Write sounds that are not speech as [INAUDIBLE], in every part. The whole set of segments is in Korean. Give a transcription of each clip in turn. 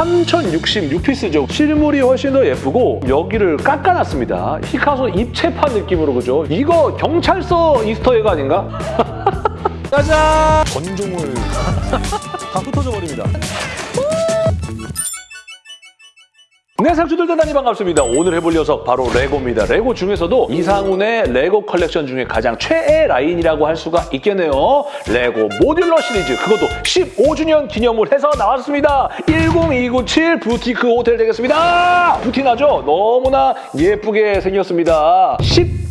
3066피스죠. 실물이 훨씬 더 예쁘고 여기를 깎아놨습니다. 피카소 입체판 느낌으로 그죠? 이거 경찰서 Easter egg 아닌가? [LAUGHS] 짜잔! 건종을 [LAUGHS] 다 흩어져 버립니다. 네, 상추들 대단히 반갑습니다. 오늘 해볼 녀석 바로 레고입니다. 레고 중에서도 이상훈의 레고 컬렉션 중에 가장 최애 라인이라고 할 수가 있겠네요. 레고 모듈러 시리즈, 그것도 15주년 기념을 해서 나왔습니다. 10297 부티크 호텔 되겠습니다. 부티나죠? 너무나 예쁘게 생겼습니다.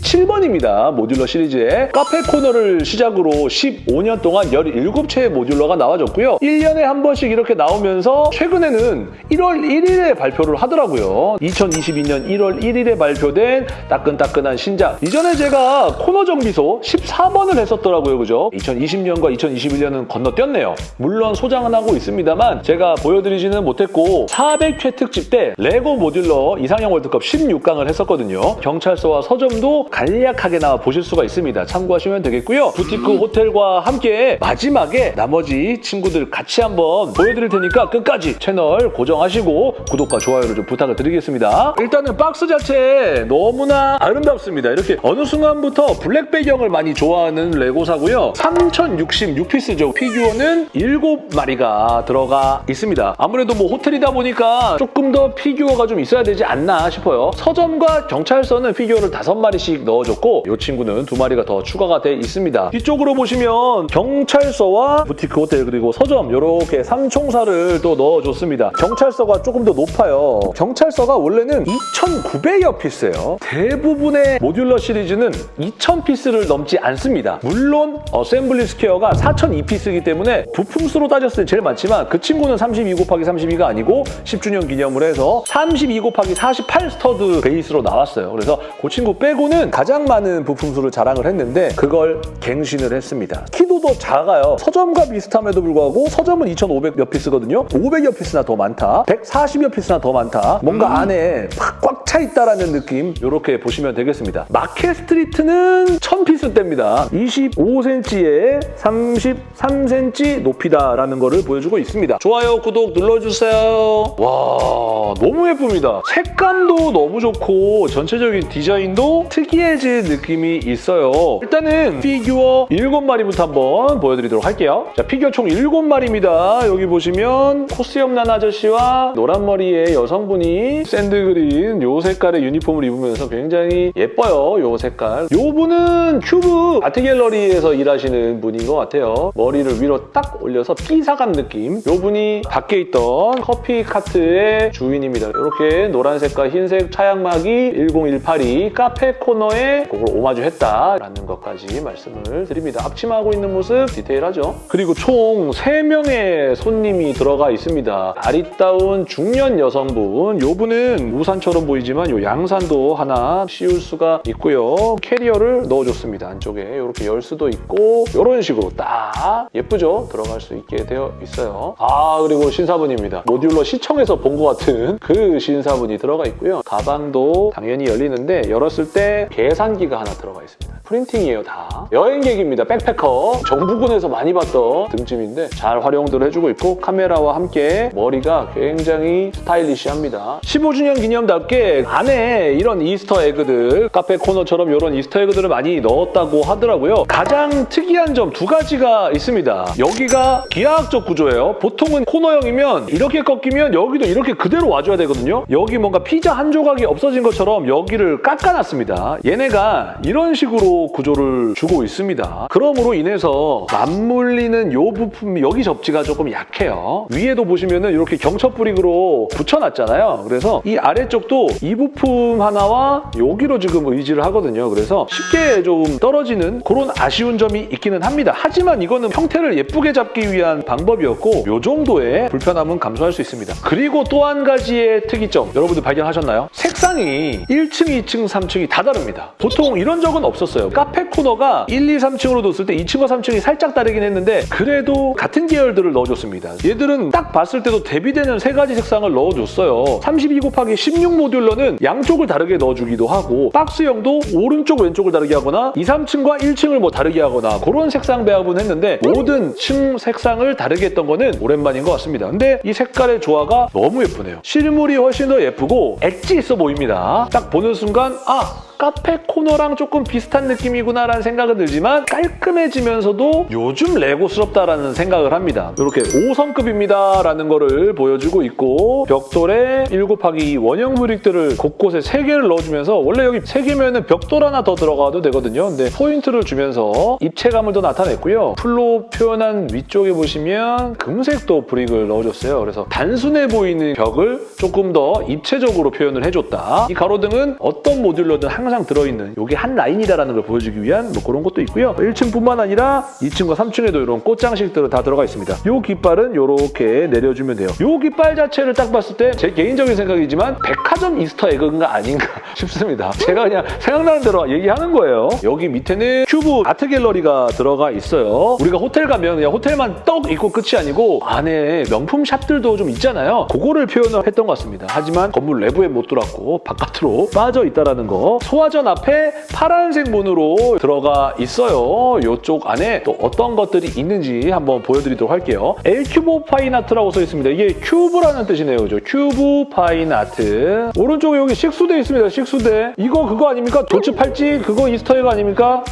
17번입니다. 모듈러 시리즈의 카페 코너를 시작으로 15년 동안 17채의 모듈러가 나와줬고요. 1년에 한 번씩 이렇게 나오면서 최근에는 1월 1일에 발표를 하더라고요. 2022년 1월 1일에 발표된 따끈따끈한 신작. 이전에 제가 코너 정비소 14번을 했었더라고요. 그죠? 2020년과 2021년은 건너뛰었네요. 물론 소장은 하고 있습니다만 제가 보여드리지는 못했고 400회 특집 때 레고 모듈러 이상형 월드컵 16강을 했었거든요. 경찰서와 서점도 간략하게 나와 보실 수가 있습니다. 참고하시면 되겠고요. 부티크 호텔과 함께 마지막에 나머지 친구들 같이 한번 보여드릴 테니까 끝까지 채널 고정하시고 구독과 좋아요를 좀 부탁을 드리겠습니다. 일단은 박스 자체 너무나 아름답습니다. 이렇게 어느 순간부터 블랙 배경을 많이 좋아하는 레고사고요. 3066piece죠. 피규어는 7마리가 들어가 있습니다. 아무래도 뭐 호텔이다 보니까 조금 더 피규어가 좀 있어야 되지 않나 싶어요. 서점과 경찰서는 피규어를 5마리씩 넣어줬고 이 친구는 2마리가 더 추가가 돼 있습니다. 뒤쪽으로 보시면 경찰서와 부티크 호텔 그리고 서점 이렇게 삼총사를 또 넣어줬습니다. 경찰서가 조금 더 높아요. 경찰서가 원래는 2,900여 piece예요. 대부분의 modular 시리즈는 2,000piece를 넘지 않습니다. 물론 어셈블리 스퀘어가 4,002piece이기 때문에 부품수로 따졌을 때 제일 많지만 그 친구는 32 곱하기 32가 아니고 10주년 기념을 해서 32 곱하기 48 stud 베이스로 나왔어요. 그래서 그 친구 빼고는 가장 많은 부품 수를 자랑을 했는데 그걸 갱신을 했습니다. 키도 더 작아요. 서점과 비슷함에도 불구하고 서점은 2,500여 piece거든요. 500여 piece나 더 많다. 140여 piece나 더 많다. 뭔가 안에 꽉 차 있다라는 느낌 이렇게 보시면 되겠습니다. 마켓 스트리트는 1000piece대입니다. 25cm에 33cm 높이다라는 거를 보여주고 있습니다. 좋아요, 구독 눌러주세요. 와 너무 예쁩니다. 색감도 너무 좋고 전체적인 디자인도 특이해진 느낌이 있어요. 일단은 피규어 7마리부터 한번 보여드리도록 할게요. 자, 피규어 총 7마리입니다. 여기 보시면 콧수염 난 아저씨와 노란 머리의 여성분이 sand green 요 색깔의 유니폼을 입으면서 굉장히 예뻐요. 요 색깔. 요 분은 큐브 아트갤러리에서 일하시는 분인 것 같아요. 머리를 위로 딱 올려서 삐사간 느낌. 요 분이 밖에 있던 커피 카트의 주인입니다. 이렇게 노란색과 흰색 차양막이 10182 카페 코너에 그걸 오마주했다라는 것까지 말씀을 드립니다. 앞치마하고 있는 모습 디테일하죠. 그리고 총 3명의 손님이 들어가 있습니다. 아리따운 중년 여성분. 요 분은 우산처럼 보이지만 요 양산도 하나 씌울 수가 있고요. 캐리어를 넣어줬습니다. 안쪽에 이렇게 열 수도 있고 이런 식으로 딱 예쁘죠? 들어갈 수 있게 되어 있어요. 아 그리고 신사분입니다. modular 시청에서 본 것 같은 그 신사분이 들어가 있고요. 가방도 당연히 열리는데 열었을 때 계산기가 하나 들어가 있습니다. 프린팅이에요 다. 여행객입니다. 백패커. 정부군에서 많이 봤던 등짐인데 잘 활용들 해주고 있고 카메라와 함께 머리가 굉장히 스타일리시합니다. 15주년 기념답게 안에 이런 이스터 에그들 카페 코너처럼 이런 이스터 에그들을 많이 넣었다고 하더라고요. 가장 특이한 점 두 가지가 있습니다. 여기가 기하학적 구조예요. 보통은 코너형이면 이렇게 꺾이면 여기도 이렇게 그대로 와줘야 되거든요. 여기 뭔가 피자 한 조각이 없어진 것처럼 여기를 깎아놨습니다. 얘네가 이런 식으로 구조를 주고 있습니다. 그럼으로 인해서 맞물리는 요 부품 여기 접지가 조금 약해요. 위에도 보시면 은 이렇게 경첩 브릭으로 붙여놨잖아요. 그래서 이 아래쪽도 이 부품 하나와 여기로 지금 의지를 하거든요. 그래서 쉽게 좀 떨어지는 그런 아쉬운 점이 있기는 합니다. 하지만 이거는 형태를 예쁘게 잡기 위한 방법이었고 요 정도의 불편함은 감수할 수 있습니다. 그리고 또 한 가지의 특이점 여러분들 발견하셨나요? 색상이 1층, 2층, 3층이 다 다릅니다. 보통 이런 적은 없었어요. 카페 코너가 1, 2, 3층으로 뒀을 때 2층과 3층 이 살짝 다르긴 했는데 그래도 같은 계열들을 넣어줬습니다. 얘들은 딱 봤을 때도 대비되는 세 가지 색상을 넣어줬어요. 32 곱하기 16 모듈러는 모듈러는 양쪽을 다르게 넣어주기도 하고 박스형도 오른쪽 왼쪽을 다르게 하거나 2, 3층과 1층을 뭐 다르게 하거나 그런 색상 배합은 했는데 모든 층 색상을 다르게 했던 거는 오랜만인 것 같습니다. 근데 이 색깔의 조화가 너무 예쁘네요. 실물이 훨씬 더 예쁘고 엣지 있어 보입니다. 딱 보는 순간 아 카페 코너랑 조금 비슷한 느낌이구나라는 생각은 들지만 깔끔해지면서도 요즘 레고스럽다라는 생각을 합니다. 이렇게 5성급입니다라는 거를 보여주고 있고 벽돌에 7 곱하기 2 원형 브릭들을 곳곳에 3개를 넣어주면서 원래 여기 3개면 벽돌 하나 더 들어가도 되거든요. 근데 포인트를 주면서 입체감을 더 나타냈고요. 풀로 표현한 위쪽에 보시면 금색도 브릭을 넣어줬어요. 그래서 단순해 보이는 벽을 조금 더 입체적으로 표현을 해줬다. 이 가로등은 어떤 modular든 항상 들어있는 이게 한 라인이다라는 걸 보여주기 위한 뭐 그런 것도 있고요. 1층뿐만 아니라 2층과 3층에도 이런 꽃장식들은 다 들어가 있습니다. 이 깃발은 이렇게 내려주면 돼요. 이 깃발 자체를 딱 봤을 때 제 개인적인 생각이지만 백화점 Easter egg가 아닌가 [LAUGHS] 싶습니다. 제가 그냥 생각나는 대로 얘기하는 거예요. 여기 밑에는 큐브 아트 갤러리가 들어가 있어요. 우리가 호텔 가면 그냥 호텔만 떡 있고 끝이 아니고 안에 명품 샵들도 좀 있잖아요. 그거를 표현을 했던 것 같습니다. 하지만 건물 내부에 못 들어왔고 바깥으로 빠져 있다는 거. 소화전 앞에 파란색 문으로 들어가 있어요. 이쪽 안에 또 어떤 것들이 있는지 한번 보여드리도록 할게요. 엘큐브 파인아트라고 써 있습니다. 이게 큐브라는 뜻이네요. 그죠? 큐브 파인아트. 오른쪽에 여기 식수대 있습니다. 식수대. 이거 그거 아닙니까? 도츠 팔찌 그거 Easter egg 아닙니까?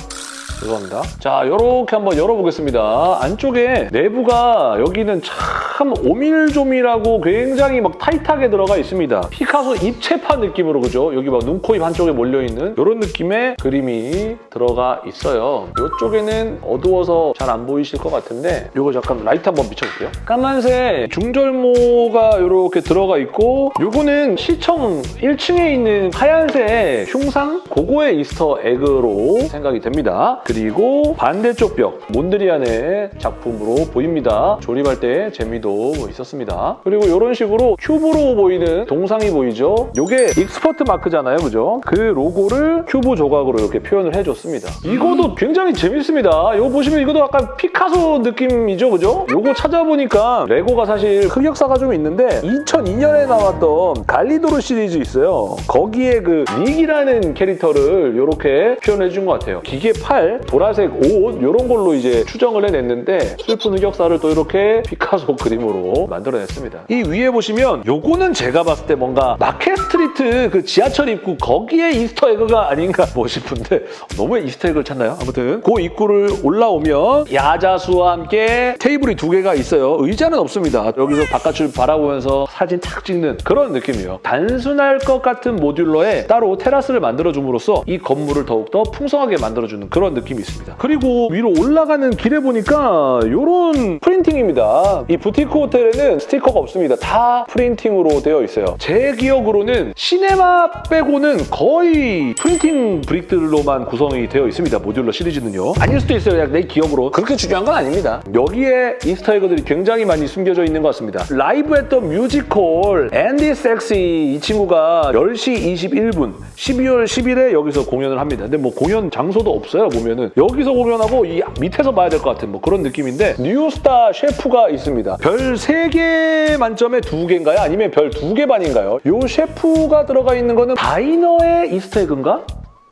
죄송합니다. 자, 이렇게 한번 열어보겠습니다. 안쪽에 내부가 여기는 참 오밀조밀하고 굉장히 막 타이트하게 들어가 있습니다. 피카소 입체판 느낌으로 그죠? 여기 막 눈, 코, 입 한쪽에 몰려있는 이런 느낌의 그림이 들어가 있어요. 이쪽에는 어두워서 잘 안 보이실 것 같은데 이거 잠깐 라이트 한번 비춰볼게요. 까만색 중절모가 이렇게 들어가 있고 이거는 시청 1층에 있는 하얀색 흉상? 그거의 Easter egg로 생각이 됩니다. 그리고 반대쪽 벽 몬드리안의 작품으로 보입니다. 조립할 때 재미도 있었습니다. 그리고 이런 식으로 큐브로 보이는 동상이 보이죠? 이게 expert 마크잖아요, 그죠? 그 로고를 큐브 조각으로 이렇게 표현을 해줬습니다. 이거도 굉장히 재밌습니다. 이거 보시면 이것도 약간 피카소 느낌이죠, 그죠? 이거 찾아보니까 레고가 사실 흑역사가 좀 있는데 2002년에 나왔던 갈리도르 시리즈 있어요. 거기에 그 릭이라는 캐릭터를 이렇게 표현해 준 것 같아요. 기계 팔, 보라색 옷 이런 걸로 이제 추정을 해냈는데 슬픈 흑역사를 또 이렇게 피카소 그림으로 만들어냈습니다. 이 위에 보시면 요거는 제가 봤을 때 뭔가 Market Street 그 지하철 입구 거기에 Easter egg가 아닌가 [LAUGHS] 뭐 싶은데 너무 Easter egg를 찾나요? 아무튼 그 입구를 올라오면 야자수와 함께 테이블이 두 개가 있어요. 의자는 없습니다. 여기서 바깥을 바라보면서 사진 탁 찍는 그런 느낌이에요. 단순할 것 같은 modular에 따로 테라스를 만들어줌으로써 이 건물을 더욱더 풍성하게 만들어주는 그런 느낌이 있습니다. 그리고 위로 올라가는 길에 보니까 이런 printing입니다. 이 boutique hotel에는 스티커가 없습니다. 다 printing으로 되어 있어요. 제 기억으로는 cinema 빼고는 거의 printing brick들로만 구성이 되어 있습니다. modular 시리즈는요. 아닐 수도 있어요. 내 기억으로. 그렇게 중요한 건 아닙니다. 여기에 Easter egg들이 굉장히 많이 숨겨져 있는 것 같습니다. 라이브 했던 뮤지컬 앤디 섹시 이 친구가 10시 21분 12월 10일에 여기서 공연을 합니다. 근데 뭐 공연 장소도 없어요. 보면 은 여기서 공연하고 이 밑에서 봐야 될 것 같은 뭐 그런 느낌인데 two star 셰프가 있습니다. 별 3개 만점에 2개인가요? 아니면 별 2개 반인가요? 이 셰프가 들어가 있는 거는 diner의 Easter egg인가?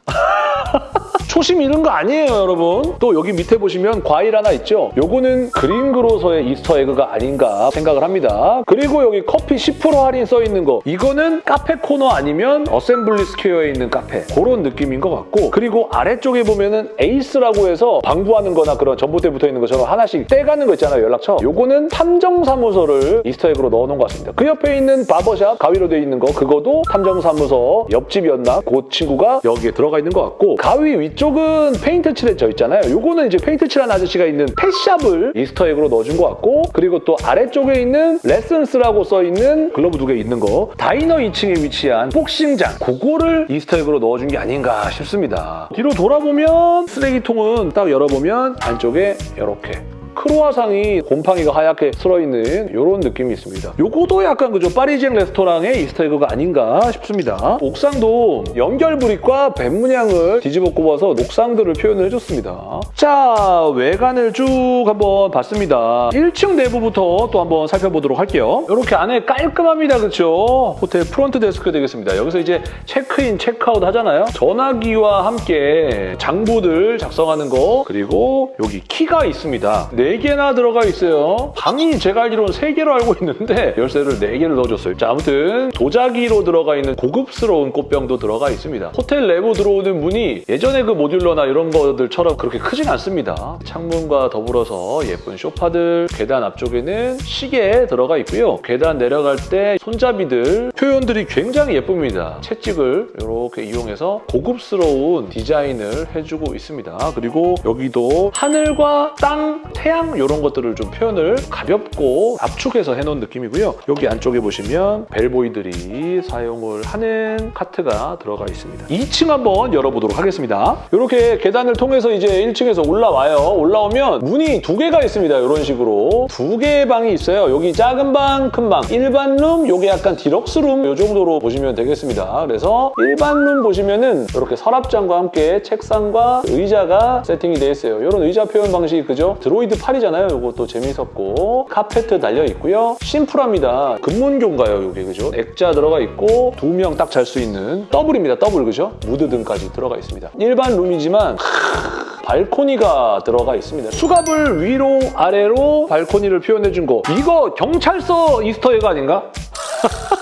[LAUGHS] 초심 잃은 거 아니에요, 여러분. 또 여기 밑에 보시면 과일 하나 있죠? 요거는 Green Grocer의 Easter egg가 아닌가 생각을 합니다. 그리고 여기 커피 10% 할인 써 있는 거. 이거는 Cafe Corner 아니면 Assembly Square에 있는 카페. 그런 느낌인 것 같고 그리고 아래쪽에 보면은 Ace라고 해서 방 구하는 거나 그런 전봇대 붙어 있는 것처럼 하나씩 떼가는 거 있잖아요, 연락처. 요거는 탐정사무소를 Easter egg로 넣어놓은 것 같습니다. 그 옆에 있는 barbershop 가위로 되어 있는 거 그거도 탐정사무소 옆집이었나? 그 친구가 여기에 들어가 있는 것 같고 가위 위쪽 이쪽은 페인트 칠해져 있잖아요. 요거는 이제 페인트 칠한 아저씨가 있는 펫샵을 이스터에그로 넣어준 것 같고 그리고 또 아래쪽에 있는 lessons라고 써있는 글러브 두 개 있는 거 diner 2층에 위치한 복싱장 그거를 Easter egg로 넣어준 게 아닌가 싶습니다. 뒤로 돌아보면 쓰레기통은 딱 열어보면 안쪽에 이렇게 크로아상이 곰팡이가 하얗게 쓸어있는 이런 느낌이 있습니다. 요거도 약간 그죠 Parisian 레스토랑의 Easter egg가 아닌가 싶습니다. 옥상도 연결 brick과 뱀문양을 뒤집어 꼽아서 녹상들을 표현을 해줬습니다. 자 외관을 쭉 한번 봤습니다. 1층 내부부터 또 한번 살펴보도록 할게요. 이렇게 안에 깔끔합니다. 그렇죠? 호텔 front desk 되겠습니다. 여기서 이제 체크인, 체크아웃 하잖아요. 전화기와 함께 장부들 작성하는 거 그리고 여기 키가 있습니다. 4개나 들어가 있어요. 방이 제가 알기로는 3개로 알고 있는데 열쇠를 4개를 넣어줬어요. 자 아무튼 도자기로 들어가 있는 고급스러운 꽃병도 들어가 있습니다. 호텔 내부 들어오는 문이 예전에 그 모듈러나 이런 것들처럼 그렇게 크진 않습니다. 창문과 더불어서 예쁜 소파들, 계단 앞쪽에는 시계 들어가 있고요. 계단 내려갈 때 손잡이들 표현들이 굉장히 예쁩니다. 채찍을 이렇게 이용해서 고급스러운 디자인을 해주고 있습니다. 그리고 여기도 하늘과 땅, 태양 이런 것들을 좀 표현을 가볍고 압축해서 해놓은 느낌이고요. 여기 안쪽에 보시면 벨보이들이 사용을 하는 카트가 들어가 있습니다. 2층 한번 열어보도록 하겠습니다. 이렇게 계단을 통해서 이제 1층에서 올라와요. 올라오면 문이 두 개가 있습니다. 이런 식으로 두 개의 방이 있어요. 여기 작은 방, 큰 방, 일반 룸, 요게 약간 디럭스 룸 이 정도로 보시면 되겠습니다. 그래서 일반 룸 보시면은 이렇게 서랍장과 함께 책상과 의자가 세팅이 되어 있어요. 이런 의자 표현 방식이 그죠? droid 팔이잖아요. 이것도 재밌었고 카페트 달려 있고요. 심플합니다. 금문교인가요, 이게 그죠? 액자 들어가 있고 두 명 딱 잘 수 있는 더블입니다. 더블 그죠? 무드 등까지 들어가 있습니다. 일반 룸이지만 발코니가 들어가 있습니다. 수갑을 위로 아래로 발코니를 표현해준 거 이거 경찰서 Easter egg 아닌가? [LAUGHS]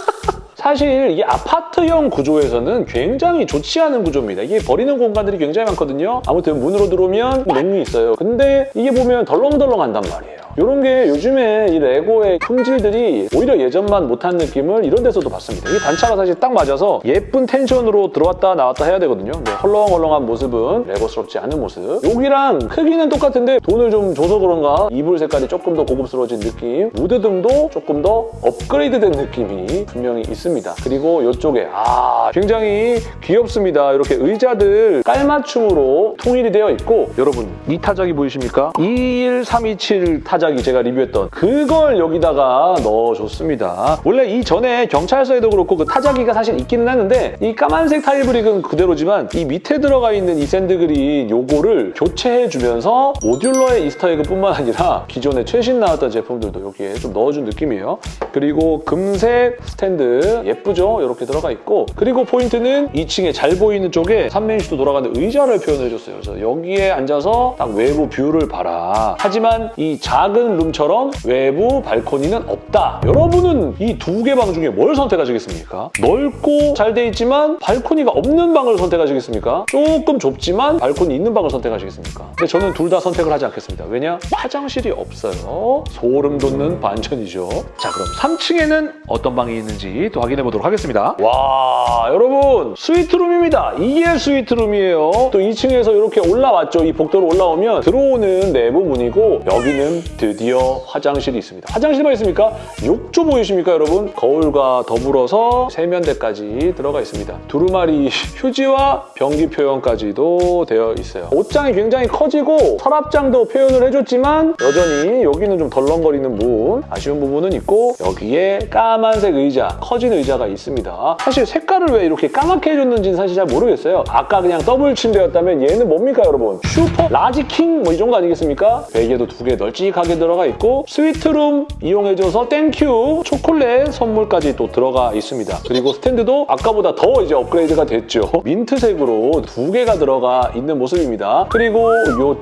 사실 이게 아파트형 구조에서는 굉장히 좋지 않은 구조입니다. 이게 버리는 공간들이 굉장히 많거든요. 아무튼 문으로 들어오면 맹이 있어요. 근데 이게 보면 덜렁덜렁한단 말이에요. 이런 게 요즘에 이 레고의 품질들이 오히려 예전만 못한 느낌을 이런 데서도 봤습니다. 이 단차가 사실 딱 맞아서 예쁜 tension으로 들어왔다 나왔다 해야 되거든요. 근데 헐렁헐렁한 모습은 레고스럽지 않은 모습. 여기랑 크기는 똑같은데 돈을 좀 줘서 그런가 이불 색깔이 조금 더 고급스러워진 느낌 무드등도 조금 더 업그레이드된 느낌이 분명히 있습니다. 그리고 이쪽에 아 굉장히 귀엽습니다. 이렇게 의자들 깔맞춤으로 통일이 되어 있고 여러분 이 타자기 보이십니까? 21327 타자기 타자기 제가 리뷰했던 그걸 여기다가 넣어줬습니다. 원래 이 전에 경찰서에도 그렇고 그 타자기가 사실 있기는 했는데 이 까만색 타일 brick은 그대로지만 이 밑에 들어가 있는 이 sand green 요거를 교체해주면서 modular의 Easter egg뿐만 아니라 기존에 최신 나왔던 제품들도 여기에 좀 넣어준 느낌이에요. 그리고 금색 스탠드 예쁘죠? 이렇게 들어가 있고 그리고 포인트는 2층에 잘 보이는 쪽에 360도 돌아가는 의자를 표현해줬어요. 그래서 여기에 앉아서 딱 외부 view를 봐라. 하지만 이 작은 룸처럼 외부 발코니는 없다. 여러분은 이 두 개 방 중에 뭘 선택하시겠습니까? 넓고 잘 돼 있지만 발코니가 없는 방을 선택하시겠습니까? 조금 좁지만 발코니 있는 방을 선택하시겠습니까? 근데 저는 둘 다 선택을 하지 않겠습니다. 왜냐? 화장실이 없어요. 소름 돋는 반전이죠. 자 그럼 3층에는 어떤 방이 있는지 또 확인해 보도록 하겠습니다. 와 여러분 스위트룸입니다. 이게 스위트룸이에요. 또 2층에서 이렇게 올라왔죠. 이 복도로 올라오면 들어오는 내부 문이고 여기는 드디어 화장실이 있습니다. 화장실만 있습니까? 욕조 보이십니까 여러분? 거울과 더불어서 세면대까지 들어가 있습니다. 두루마리 [LAUGHS] 휴지와 변기 표현까지도 되어 있어요. 옷장이 굉장히 커지고 서랍장도 표현을 해줬지만 여전히 여기는 좀 덜렁거리는 부분 아쉬운 부분은 있고 여기에 까만색 의자, 커진 의자 가 있습니다. 사실 색깔을 왜 이렇게 까맣게 해줬는지는 사실 잘 모르겠어요. 아까 그냥 더블 침대였다면 얘는 뭡니까 여러분? super large king 뭐 이 정도 아니겠습니까? 베개도 두 개 널찍하게 들어가 있고 스위트룸 이용해줘서 thank you 초콜릿 선물까지 또 들어가 있습니다. 그리고 스탠드도 아까보다 더 이제 업그레이드가 됐죠. 민트색으로 두 개가 들어가 있는 모습입니다. 그리고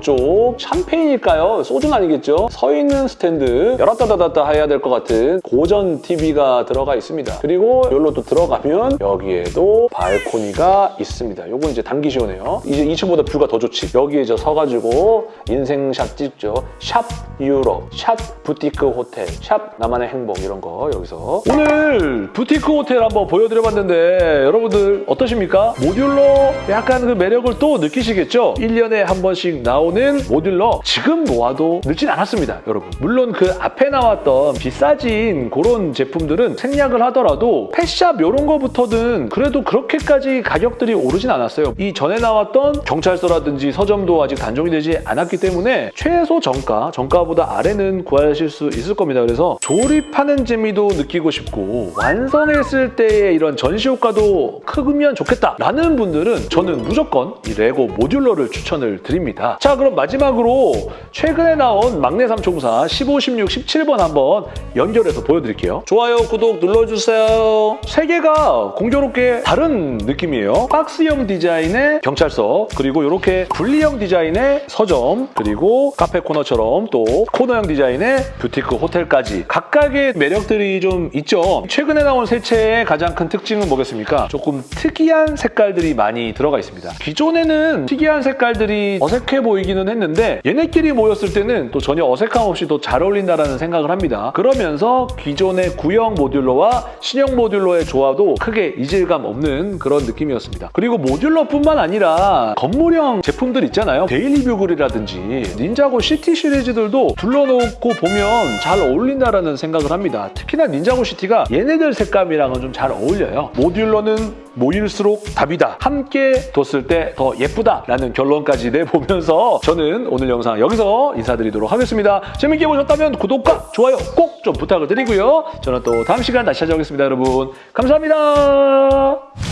이쪽 샴페인일까요? 소주는 아니겠죠? 서 있는 스탠드 열었다 닫았다 해야 될 것 같은 고전 TV가 들어가 있습니다. 그리고 여기로 또 들어가면 여기에도 발코니가 있습니다. 요거 이제 단기 시원해요. 이제 2층보다 view가 더 좋지. 여기에 저 서가지고 인생샷 찍죠. 샵 유럽, 샵 부티크 호텔, 샵 나만의 행복 이런 거 여기서 오늘 부티크 호텔 한번 보여드려봤는데 여러분들 어떠십니까? 모듈러 약간 그 매력을 또 느끼시겠죠? 1년에 한 번씩 나오는 모듈러 지금 모아도 늦진 않았습니다, 여러분. 물론 그 앞에 나왔던 비싸진 그런 제품들은 생략을 하더라도 펫샵 이런 거부터는 그래도 그렇게까지 가격들이 오르진 않았어요. 이 전에 나왔던 경찰서라든지 서점도 아직 단종이 되지 않았기 때문에 최소 정가, 정가보다 아래는 구하실 수 있을 겁니다. 그래서 조립하는 재미도 느끼고 싶고 완성했을 때의 이런 전시 효과도 크면 좋겠다라는 분들은 저는 무조건 이 레고 modular를 추천을 드립니다. 자 그럼 마지막으로 최근에 나온 막내 삼총사 15, 16, 17번 한번 연결해서 보여드릴게요. 좋아요, 구독 눌러주세요. 세 개가 공교롭게 다른 느낌이에요. 박스형 디자인의 경찰서 그리고 이렇게 분리형 디자인의 서점 그리고 카페 코너처럼 또 코너형 디자인의 부티크 호텔까지 각각의 매력들이 좀 있죠. 최근에 나온 세 채의 가장 큰 특징은 뭐겠습니까? 조금 특이한 색깔들이 많이 들어가 있습니다. 기존에는 특이한 색깔들이 어색해 보이기는 했는데 얘네끼리 모였을 때는 또 전혀 어색함 없이 또 잘 어울린다는 생각을 합니다. 그러면서 기존의 구형 modular와 신형 modular의 조화도 크게 이질감 없는 그런 느낌이었습니다. 그리고 modular뿐만 아니라 건물형 제품들 있잖아요. Daily Bugle이라든지 Ninjago City 시리즈들도 둘러놓고 보면 잘 어울린다라는 생각을 합니다. 특히나 Ninjago City가 얘네들 색감이랑은 좀 잘 어울려요. modular는 모일수록 답이다. 함께 뒀을 때 더 예쁘다라는 결론까지 내보면서 저는 오늘 영상 여기서 인사드리도록 하겠습니다. 재밌게 보셨다면 구독과 좋아요 꼭 좀 부탁을 드리고요. 저는 또 다음 시간 다시 찾아오겠습니다, 여러분. 감사합니다.